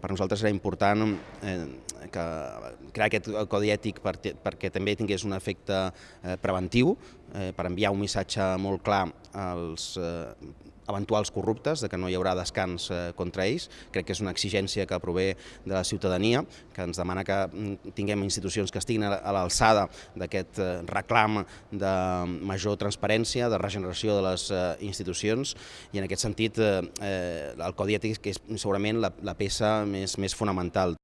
per nosaltres era important eh, que crear aquest codi ètic perquè, perquè també tingués un efecte eh, preventiu, eh, per enviar un missatge molt clar als eh, eventuals corruptes, de que no hi haurà descans eh, contra ells. Crec que és una exigència que prové de la ciutadania, que ens demana que mm, tinguem institucions que estiguin a l'alçada d'aquest eh, reclam de major transparència, de regeneració de les eh, institucions, i en aquest sentit el Codi Ètic és segurament la, la peça més, més fonamental.